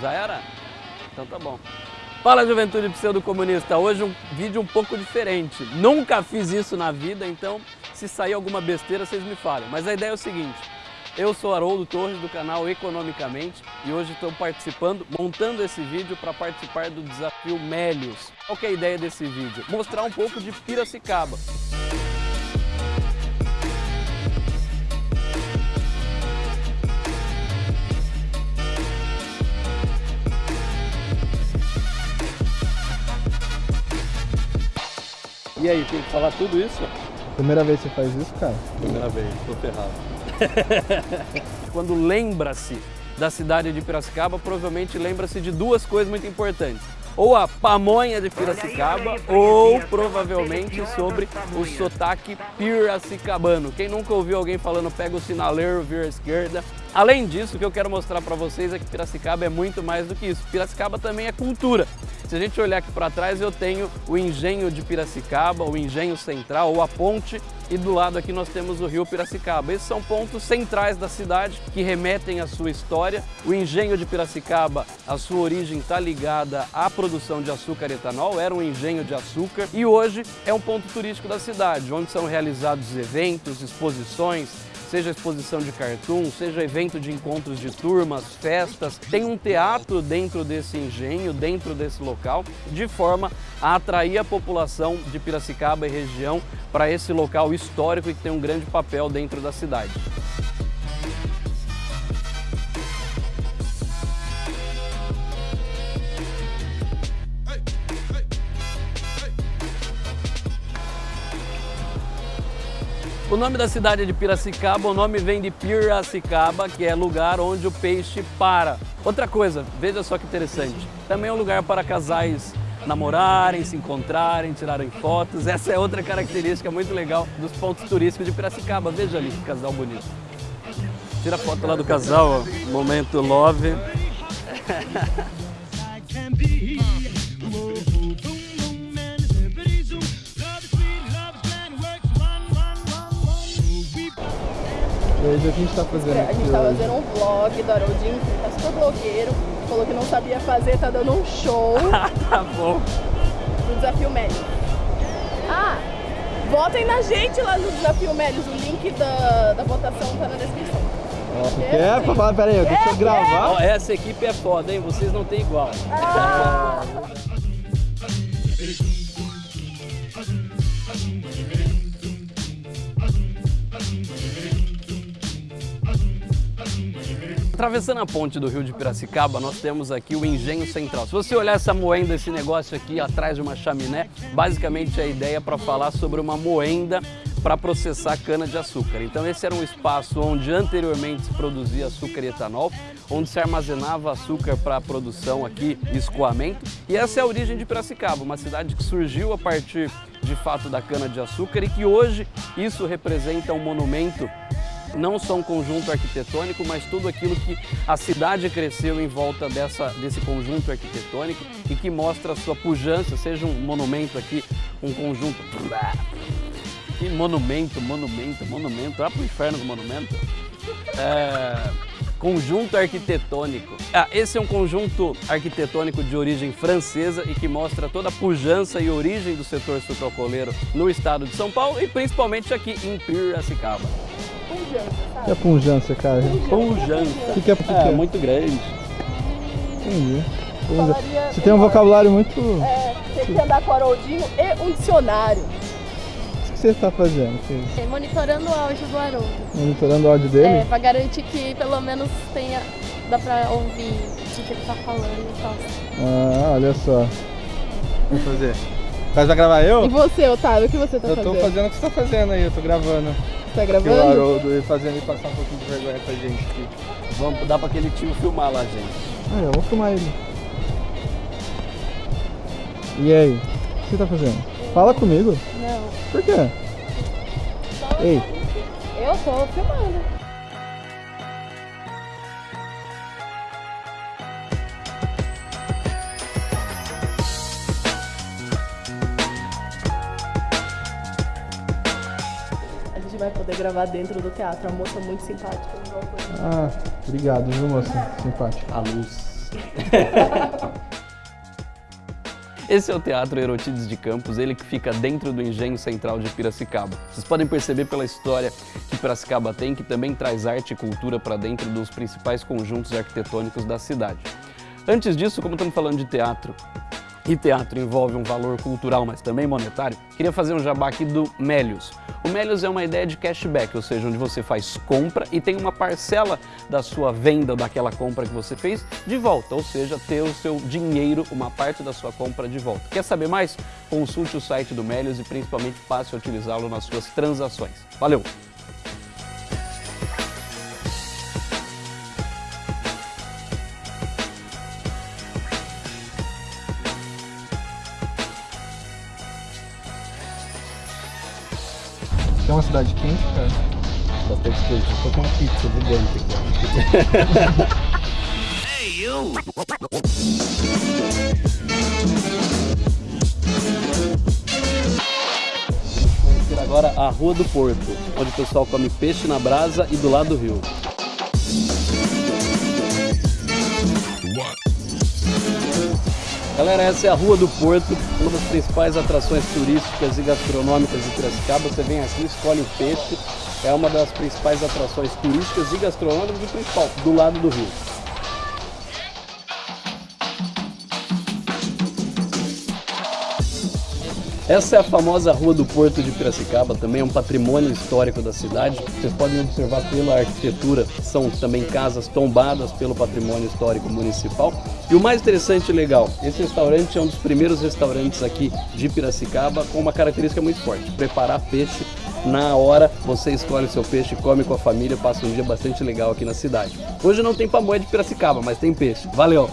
Já era? Então tá bom. Fala Juventude Pseudo-Comunista, hoje um vídeo um pouco diferente. Nunca fiz isso na vida, então se sair alguma besteira vocês me falem. Mas a ideia é o seguinte, eu sou Haroldo Torres do canal Economicamente e hoje estou participando, montando esse vídeo para participar do desafio Melios. Qual é a ideia desse vídeo? Mostrar um pouco de Piracicaba. E aí, tem que falar tudo isso? Primeira vez que você faz isso, cara? Primeira vez, tô ferrado. Quando lembra-se da cidade de Piracicaba, provavelmente lembra-se de duas coisas muito importantes. Ou a pamonha de Piracicaba, ou provavelmente sobre o sotaque piracicabano. Quem nunca ouviu alguém falando pega o sinaleiro, vira à esquerda. Além disso, o que eu quero mostrar para vocês é que Piracicaba é muito mais do que isso. Piracicaba também é cultura. Se a gente olhar aqui para trás, eu tenho o engenho de Piracicaba, o engenho central, ou a ponte, e do lado aqui nós temos o rio Piracicaba. Esses são pontos centrais da cidade que remetem à sua história. O engenho de Piracicaba, a sua origem está ligada à produção de açúcar e etanol, era um engenho de açúcar, e hoje é um ponto turístico da cidade, onde são realizados eventos, exposições, seja exposição de cartoon, seja evento de encontros de turmas, festas. Tem um teatro dentro desse engenho, dentro desse local, de forma a atrair a população de Piracicaba e região para esse local histórico e que tem um grande papel dentro da cidade. O nome da cidade é de Piracicaba, o nome vem de Piracicaba, que é lugar onde o peixe para. Outra coisa, veja só que interessante, também é um lugar para casais namorarem, se encontrarem, tirarem fotos. Essa é outra característica muito legal dos pontos turísticos de Piracicaba. Veja ali que casal bonito. Tira a foto lá do casal, ó. momento love. E aí, o que a gente tá fazendo A aqui gente tá fazendo um vlog do Haroldinho, que tá super blogueiro, falou que não sabia fazer, tá dando um show tá bom. do Desafio Médios. Ah, votem na gente lá no Desafio Médios, o link da, da votação tá na descrição. Quer? Pra falar, pera aí, deixa eu gravar. Ó, essa equipe é foda, hein? Vocês não têm igual. Ah, Atravessando a ponte do rio de Piracicaba, nós temos aqui o Engenho Central. Se você olhar essa moenda, esse negócio aqui atrás de uma chaminé, basicamente a ideia é para falar sobre uma moenda para processar cana-de-açúcar. Então esse era um espaço onde anteriormente se produzia açúcar e etanol, onde se armazenava açúcar para a produção aqui escoamento. E essa é a origem de Piracicaba, uma cidade que surgiu a partir de fato da cana-de-açúcar e que hoje isso representa um monumento não só um conjunto arquitetônico, mas tudo aquilo que a cidade cresceu em volta dessa, desse conjunto arquitetônico e que mostra a sua pujança, seja um monumento aqui, um conjunto... Que monumento, monumento, monumento, vai pro inferno com monumento. É, conjunto arquitetônico. Ah, esse é um conjunto arquitetônico de origem francesa e que mostra toda a pujança e origem do setor sucrocoleiro no estado de São Paulo e principalmente aqui em Piracicaba. O que sabe? é punjância, cara? Pujança. O que, que é, o que que É, é? muito grande. Entendi. Punja- Você tem um vocabulário muito... O É, tem que andar com o Haroldinho e um dicionário. que você tá fazendo? Que- É, Monitorando o áudio do Haroldo. Monitorando o áudio É, dele? pra garantir que pelo menos tenha. dá pra ouvir o que ele tá falando e tal. Ah, olha só. Vou fazer. Mas vai gravar eu? E você, Otávio, o que você tá Eu tô fazendo? fazendo o que você tá fazendo aí, eu tô gravando. Tá Aqui o gravando? Haroldo ele fazendo ele passar um pouquinho de vergonha pra gente aqui. Vamos dar para aquele tio filmar lá, gente. Ah, eu vou filmar ele. E aí? O que você tá fazendo? Fala comigo. Não. Por quê? Ei, Eu tô filmando. Gravar dentro do teatro. A moça muito simpática. Ah, obrigado, viu, moça? Simpática. A luz. Esse é o Teatro Erotides de Campos, ele que fica dentro do Engenho Central de Piracicaba. Vocês podem perceber pela história que Piracicaba tem, que também traz arte e cultura para dentro dos principais conjuntos arquitetônicos da cidade. Antes disso, como estamos falando de teatro, e teatro envolve um valor cultural, mas também monetário, queria fazer um jabá aqui do Melios. O Melios é uma ideia de cashback, ou seja, onde você faz compra e tem uma parcela da sua venda daquela compra que você fez de volta, ou seja, ter o seu dinheiro, uma parte da sua compra de volta. Quer saber mais? Consulte o site do Melios e principalmente passe a utilizá-lo nas suas transações. Valeu! É uma cidade quente, cara. Bastante quente. Tô com uma pizza gigante aqui. Vamos ter agora a Rua do Porto, onde o pessoal come peixe na brasa e do lado do rio. Galera, essa é a Rua do Porto, uma das principais atrações turísticas e gastronômicas de Piracicaba. Você vem aqui, escolhe o peixe, é uma das principais atrações turísticas e gastronômicas principal, do lado do rio. Essa é a famosa Rua do Porto de Piracicaba, também é um patrimônio histórico da cidade. Vocês podem observar pela arquitetura, são também casas tombadas pelo patrimônio histórico municipal. E o mais interessante e legal, esse restaurante é um dos primeiros restaurantes aqui de Piracicaba com uma característica muito forte, preparar peixe na hora, você escolhe seu peixe, come com a família, passa um dia bastante legal aqui na cidade. Hoje não tem pamonha de Piracicaba, mas tem peixe. Valeu!